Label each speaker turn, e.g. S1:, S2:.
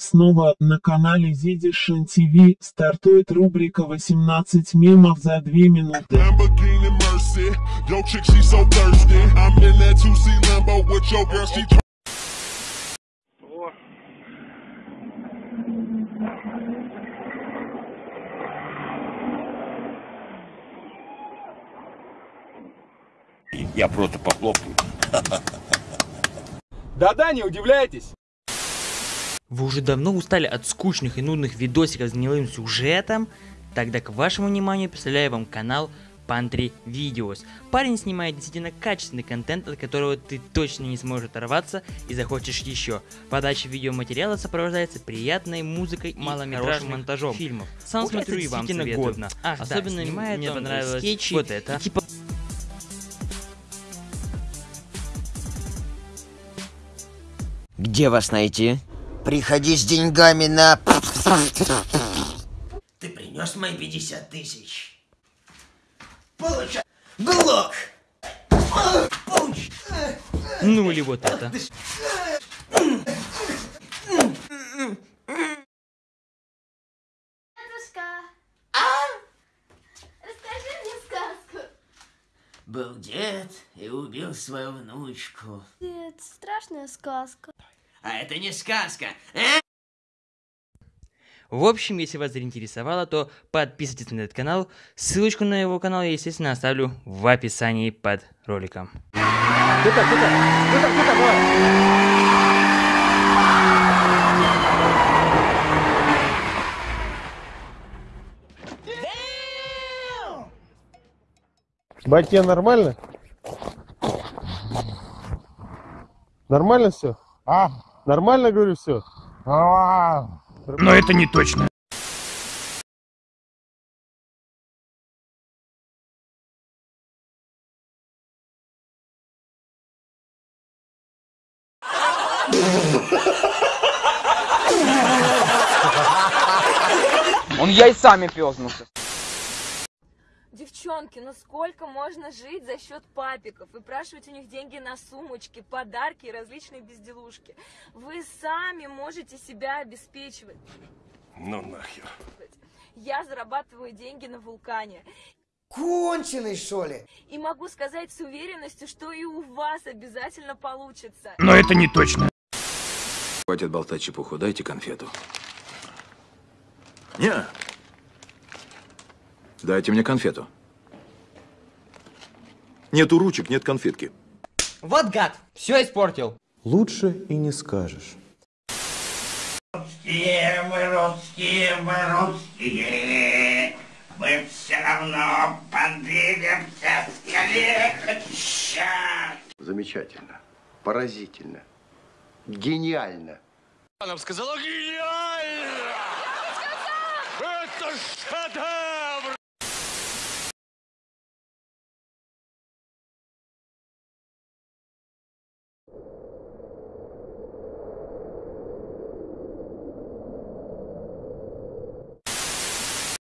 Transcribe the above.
S1: Снова на канале Зидишин ТВ стартует рубрика 18 мемов за 2 минуты.
S2: Lamborghini Mercy, yo chick she so thirsty. I'm in that 2C Lambo with your girl, she
S3: Я просто похлопаю.
S4: Да-да, не удивляйтесь.
S5: Вы уже давно устали от скучных и нудных видосиков с гнилым сюжетом? Тогда к вашему вниманию представляю вам канал Pantry Videos. Парень снимает действительно качественный контент, от которого ты точно не сможешь оторваться и захочешь еще. Подача видеоматериала сопровождается приятной музыкой и малометражным монтажом фильмов. Сам
S6: Ух,
S5: смотрю и вам советую.
S6: годно.
S5: Ах,
S6: Особенно
S5: да, снимает
S6: мне
S5: он
S6: понравилось
S5: скетчи
S6: вот это.
S5: и типа
S7: Где вас найти? Приходи с деньгами на... Ты принес мои 50 тысяч? Получай! Глок! Получ!
S5: ну или вот это.
S8: Дедушка! Расскажи мне сказку.
S7: Был дед и убил свою внучку.
S8: Это страшная сказка.
S7: А это не сказка, э?
S5: В общем, если вас заинтересовало, то подписывайтесь на этот канал. Ссылочку на его канал я, естественно, оставлю в описании под роликом.
S4: Где-то, где-то, где-то, где-то, давай.
S9: Батя, нормально? Нормально все? А? Нормально, говорю, все?
S3: Но это не точно.
S4: Он яйцами пёзнулся.
S10: Девчонки, ну сколько можно жить за счет папиков? Выпрашивать у них деньги на сумочки, подарки и различные безделушки. Вы сами можете себя обеспечивать.
S3: Ну нахер.
S10: Я зарабатываю деньги на вулкане.
S7: Конченый, что ли?
S10: И могу сказать с уверенностью, что и у вас обязательно получится.
S3: Но это не точно.
S11: Хватит болтать чепуху, дайте конфету. Не. Дайте мне конфету. Нету ручек, нет конфетки.
S6: Вот гад, все испортил.
S9: Лучше и не скажешь.
S3: Русские мы, русские мы, русские. Мы все равно подвинемся скорее. Сейчас.
S12: Замечательно. Поразительно. Гениально.
S3: Она сказала гениально! Это шедевр!